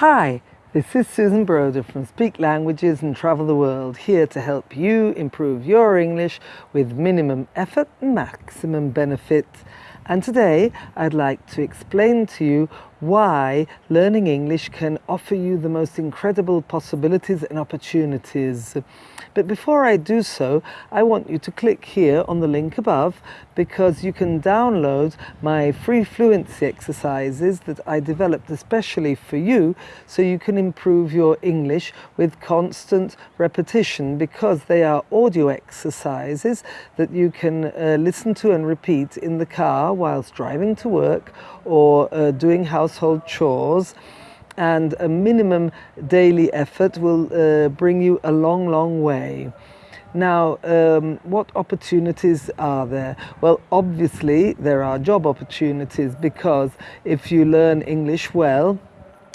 Hi, this is Susan Broder from Speak Languages and Travel the World, here to help you improve your English with minimum effort and maximum benefit. And today I'd like to explain to you why learning English can offer you the most incredible possibilities and opportunities. But before I do so, I want you to click here on the link above because you can download my free fluency exercises that I developed especially for you so you can improve your English with constant repetition because they are audio exercises that you can uh, listen to and repeat in the car whilst driving to work or uh, doing household chores and a minimum daily effort will uh, bring you a long, long way. Now, um, what opportunities are there? Well, obviously there are job opportunities because if you learn English well,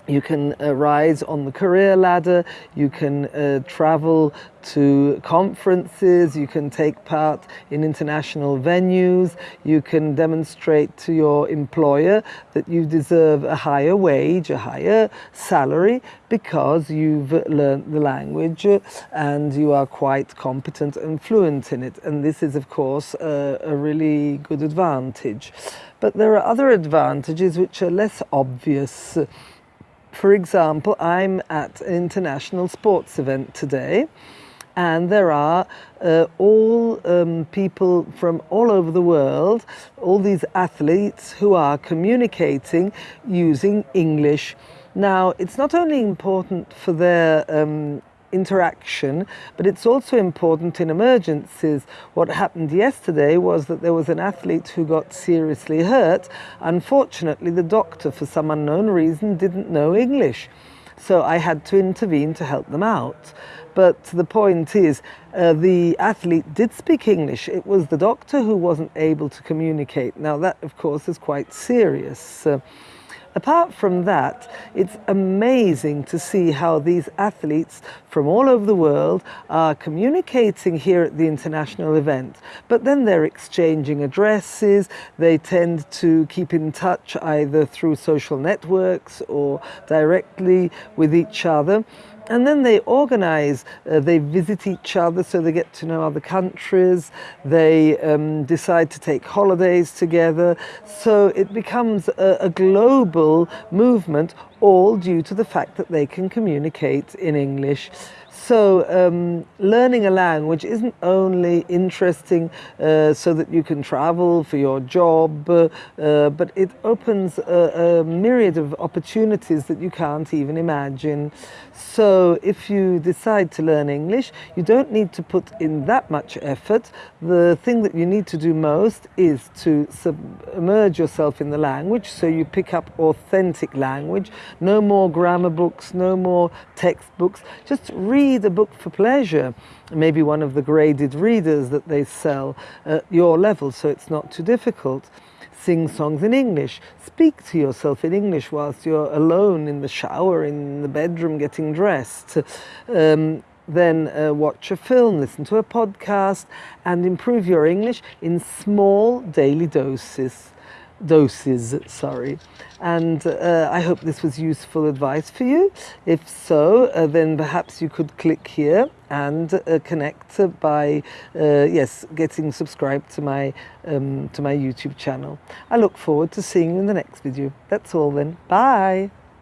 you can uh, rise on the career ladder, you can uh, travel to conferences, you can take part in international venues, you can demonstrate to your employer that you deserve a higher wage, a higher salary because you've learned the language and you are quite competent and fluent in it. And this is of course a, a really good advantage. But there are other advantages which are less obvious. For example, I'm at an international sports event today and there are uh, all um, people from all over the world, all these athletes who are communicating using English. Now, it's not only important for their um, interaction, but it's also important in emergencies. What happened yesterday was that there was an athlete who got seriously hurt. Unfortunately, the doctor, for some unknown reason, didn't know English. So I had to intervene to help them out. But the point is, uh, the athlete did speak English. It was the doctor who wasn't able to communicate. Now that, of course, is quite serious. Uh, Apart from that, it's amazing to see how these athletes from all over the world are communicating here at the international event. But then they're exchanging addresses, they tend to keep in touch either through social networks or directly with each other and then they organize, uh, they visit each other so they get to know other countries, they um, decide to take holidays together. So it becomes a, a global movement all due to the fact that they can communicate in English. So um, learning a language isn't only interesting uh, so that you can travel for your job, uh, but it opens a, a, myriad of opportunities that you can't even imagine. So if you decide to learn English, you don't need to put in that much effort. The thing that you need to do most is to submerge yourself in the language so you pick up authentic language. No more grammar books, no more textbooks. Just read a book for pleasure, maybe one of the graded readers that they sell at your level so it's not too difficult. Sing songs in English, speak to yourself in English whilst you're alone in the shower, in the bedroom getting dressed. Um, then uh, watch a film, listen to a podcast and improve your English in small daily doses doses, sorry. And uh, I hope this was useful advice for you. If so, uh, then perhaps you could click here and uh, connect by, uh, yes, getting subscribed to my, um, to my YouTube channel. I look forward to seeing you in the next video. That's all then. Bye.